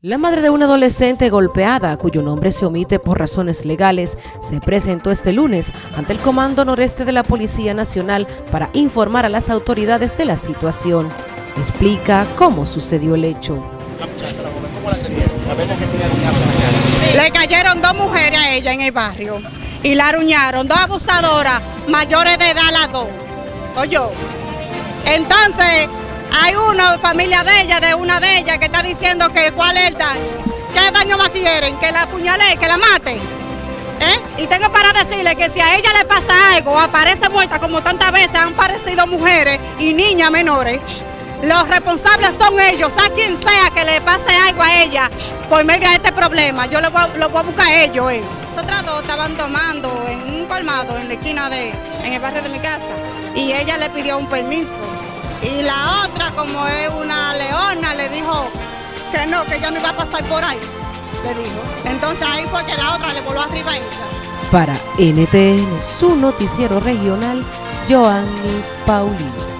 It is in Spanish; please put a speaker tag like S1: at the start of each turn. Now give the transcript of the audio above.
S1: La madre de una adolescente golpeada, cuyo nombre se omite por razones legales, se presentó este lunes ante el Comando Noreste de la Policía Nacional para informar a las autoridades de la situación. Explica cómo sucedió el hecho.
S2: Le cayeron dos mujeres a ella en el barrio y la aruñaron, dos abusadoras mayores de edad las dos. Oye, entonces hay una familia de ella, de una de ellas, que está diciendo que cuál es el daño. ¿Qué daño más quieren? ¿Que la apuñale, que la mate? ¿Eh? Y tengo para decirle que si a ella le pasa algo aparece muerta, como tantas veces han parecido mujeres y niñas menores, los responsables son ellos, a quien sea que le pase algo a ella por medio de este problema. Yo lo voy a buscar a ellos. Eh. Nosotras dos estaban tomando en un colmado en la esquina de, en el barrio de mi casa y ella le pidió un permiso. Y la otra, como es una leona, le dijo que no, que yo no iba a pasar por ahí. Le dijo. Entonces ahí fue que la otra le voló arriba a ella.
S1: Para NTN, su noticiero regional, Joanny Paulino.